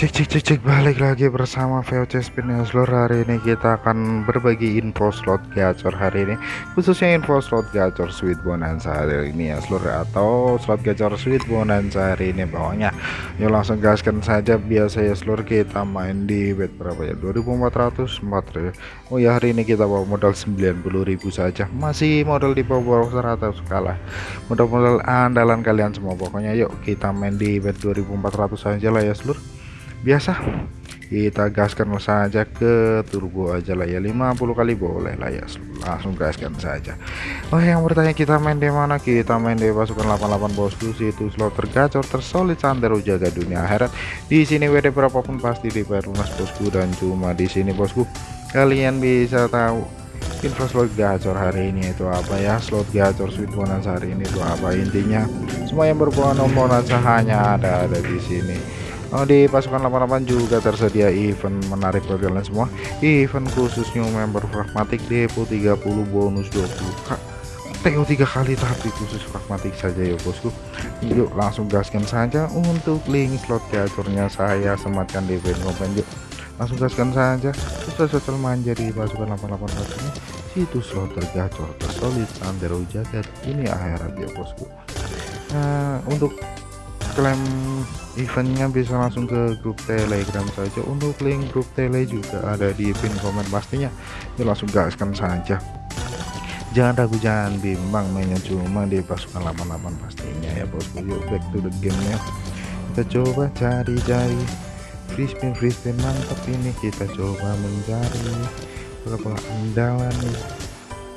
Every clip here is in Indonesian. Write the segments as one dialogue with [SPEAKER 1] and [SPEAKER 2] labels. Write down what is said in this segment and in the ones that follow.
[SPEAKER 1] Cek cek cek cek. Balik lagi bersama VOC Spin seluruh hari ini kita akan berbagi info slot gacor hari ini. Khususnya info slot gacor sweet bonanza hari ini ya seluruh atau slot gacor sweet bonanza hari ini pokoknya. Yuk langsung gaskan saja. Biasa ya seluruh kita main di bet berapa ya? 2404 ya Oh ya hari ini kita bawa modal 90.000 saja. Masih modal di bawah 100 kalah. Modal-modal andalan kalian semua. Pokoknya yuk kita main di bet 2400 saja lah ya seluruh biasa. Kita gaskan saja ke turbo aja lah ya. 50 kali boleh lah ya. Langsung gaskan saja. Oh yang bertanya kita main di mana? Kita main di pasukan 88 bosku. Situ slot tergacor tersolid sandero jaga dunia akhirat. Di sini WD berapapun pasti di lunas bosku. Dan cuma di sini bosku kalian bisa tahu info slot gacor hari ini itu apa ya? Slot gacor sweet bonus hari ini itu apa? Intinya semua yang berbuah nomor hanya ada ada di sini di pasukan 88 juga tersedia event menarik bagi kalian semua. Event khusus new member pragmatik depo 30 bonus 20 kak. TO 3 kali tapi khusus pragmatik saja ya bosku. Yuk langsung gaskan saja untuk link slot gacornya saya sematkan di event komen yuk. Langsung gaskan saja sosial manja di pasukan 88 ini situs slot tergacor tersolid sandero jagat ini akhirat ya bosku. Nah, untuk klaim eventnya bisa langsung ke grup telegram saja. Untuk link grup tele juga ada di pin komen pastinya. Ya langsung gaskan saja. Jangan ragu jangan bimbang mainnya cuma di pasukan 88 pastinya ya bosku yuk back to the game ya. Kita coba cari-cari. Free spin free spin mantap ini. Kita coba mencari. Berapa andalan nih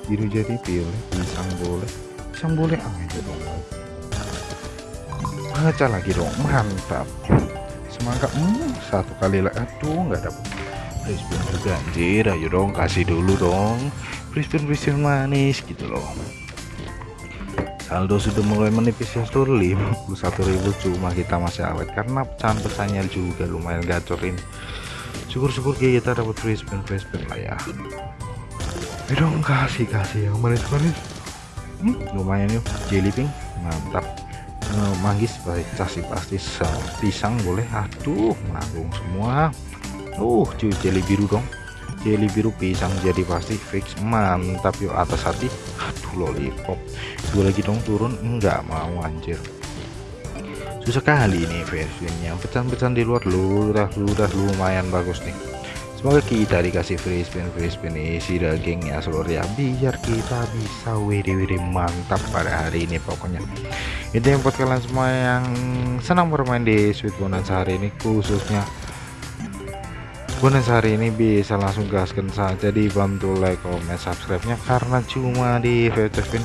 [SPEAKER 1] biru jadi pilih pisang boleh. Pisang boleh ah dong baca lagi dong mantap. Semangat hmm, satu kali lah. Aduh nggak dapet Brisbane juga anjir. Ayo dong kasih dulu dong. Brisbane Brisbane manis gitu loh. Saldo sudah mulai menipis ya seluruh 51.000 cuma kita masih awet. Karena pecahan pesannya juga lumayan gacorin syukur-syukur kita dapat Brisbane Brisbane lah ya. Ayo dong kasih kasih yang manis-manis. Hmm, lumayan yuk jelly pink. Mantap uh, manggis baca sih pasti pisang boleh. Aduh menanggung semua. Uh cuy jeli biru dong. Jeli biru pisang jadi pasti fix. Mantap yuk atas hati. Aduh lollipop. Dua lagi dong turun. Enggak mau anjir. Susah kali ini versinya pecahan-pecahan di luar lu udah udah lumayan bagus nih semoga kita dikasih free spin free spin isi dagingnya seluruh ya biar kita bisa WD-WD mantap pada hari ini pokoknya. Itu yang buat kalian semua yang senang bermain di sweet bonus hari ini khususnya bonus hari ini bisa langsung gaskan saja dibantu like comment subscribe nya karena cuma di VTFin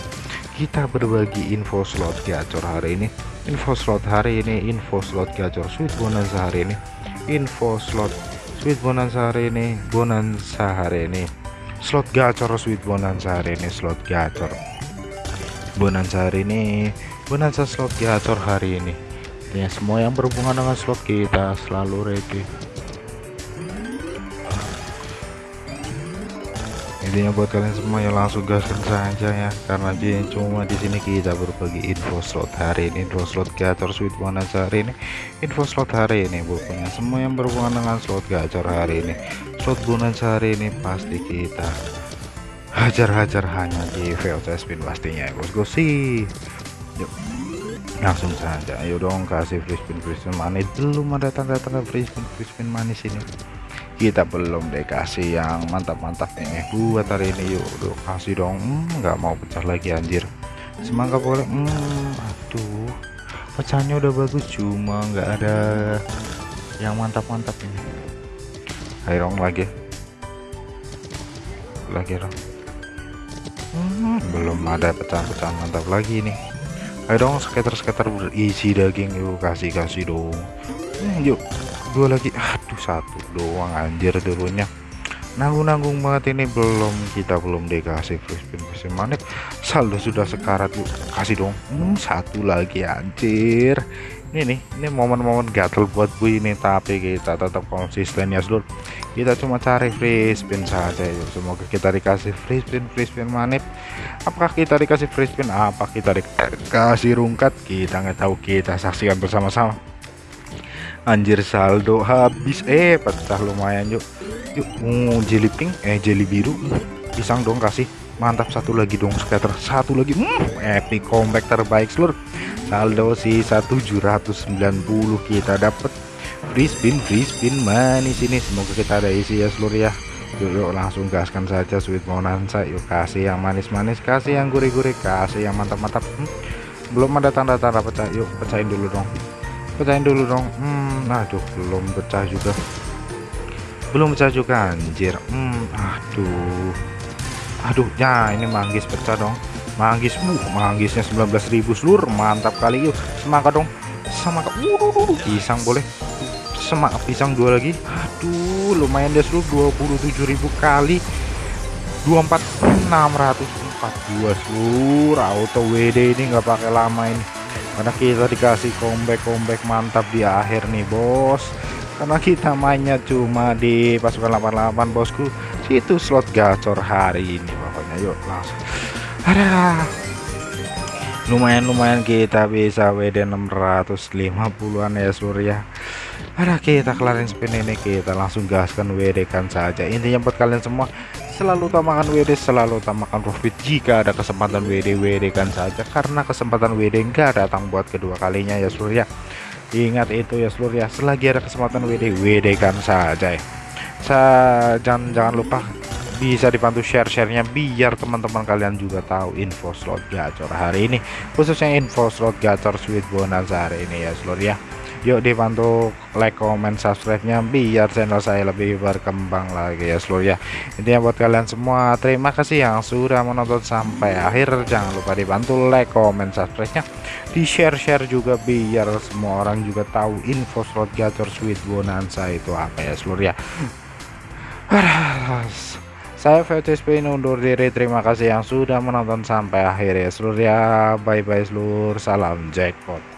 [SPEAKER 1] kita berbagi info slot gacor hari ini. Info slot hari ini info slot gacor sweet bonus hari ini. Info slot sweet bonanza hari ini bonanza hari ini. Slot gacor sweet bonanza hari ini slot gacor. Bonanza hari ini bonanza slot gacor hari ini. Ya semua yang berhubungan dengan slot kita selalu ready intinya buat kalian semua ya langsung gaskan saja ya. Karena dia cuma di sini kita berbagi info slot hari ini info slot gacor sweet bonus hari ini. Info slot hari ini pokoknya semua yang berhubungan dengan slot gacor hari ini. Slot bonus hari ini pasti kita hajar-hajar hanya di VOC spin pastinya ya bosku sih yuk langsung saja. Ayo dong kasih free spin free spin manis. Belum ada tanda-tanda free spin free spin manis ini kita belum dikasih yang mantap-mantap nih. Buat hari ini yuk udah kasih dong. Hmm, nggak hmm, mau pecah lagi anjir. Semangat boleh. Hmm, aduh. Pecahnya udah bagus cuma nggak ada yang mantap-mantap ini. Ayo dong lagi. Lagi dong hmm, belum ada pecahan-pecahan mantap lagi nih ayo dong sekitar-sekitar berisi daging. Yuk kasih kasih dong. Hmm, yuk dua lagi satu doang anjir turunnya. Nanggung-nanggung banget ini belum kita belum dikasih free spin manik saldo sudah sekarat yuk kasih dong. Hmm, satu lagi anjir. Ini nih ini momen-momen gatel buat gue ini tapi kita tetap konsisten ya seluruh kita cuma cari free spin saja semoga kita dikasih free spin free spin manip. Apakah kita dikasih free spin apa kita dikasih rungkat? Kita nggak tahu kita saksikan bersama-sama anjir saldo habis. Eh pecah lumayan yuk. Yuk uh, jelly pink? Eh jelly biru. Pisang dong kasih. Mantap satu lagi dong scatter. Satu lagi. Hmm, epic comeback terbaik seluruh. Saldo sisa 790 kita dapat free spin free spin manis ini semoga kita ada isi ya seluruh ya. Yuk, yuk langsung gaskan saja sweet bonanza. Yuk kasih yang manis-manis kasih yang gurih-gurih kasih yang mantap-mantap. Hmm, belum ada tanda-tanda pecah. Yuk pecahin dulu dong pecahin dulu dong. Hmm aduh belum pecah juga. Belum pecah juga anjir. Hmm aduh. Aduh ya ini manggis pecah dong. Manggis uh manggisnya 19.000 seluruh mantap kali. Yuk semangat dong. Semangat. Uh pisang boleh. Semangat pisang dua lagi. Aduh lumayan deh seluruh 27.000 kali. 24 642 seluruh auto WD ini nggak pakai lama ini karena kita dikasih comeback comeback mantap di akhir nih bos. Karena kita mainnya cuma di pasukan 88 bosku. Situ slot gacor hari ini pokoknya. Yuk langsung. Ada. Lumayan-lumayan kita bisa WD 650an ya surya ada kita kelarin spin ini kita langsung gaskan WD kan saja. Intinya buat kalian semua selalu utamakan WD selalu utamakan profit jika ada kesempatan WD WD kan saja. Karena kesempatan WD enggak datang buat kedua kalinya ya seluruh ya ingat itu ya seluruh ya selagi ada kesempatan WD WD kan saja ya. Jangan jangan lupa bisa dibantu share-sharenya biar teman-teman kalian juga tahu info slot gacor hari ini. Khususnya info slot gacor sweet bonus hari ini ya seluruh ya yuk dibantu like comment subscribe nya biar channel saya lebih berkembang lagi ya seluruh ya. Intinya buat kalian semua terima kasih yang sudah menonton sampai akhir. Jangan lupa dibantu like comment subscribe nya di share share juga biar semua orang juga tahu info slot gacor sweet bonanza itu apa ya seluruh ya. Saya VTSP undur diri. Terima kasih yang sudah menonton sampai akhir ya seluruh ya. Bye bye seluruh salam jackpot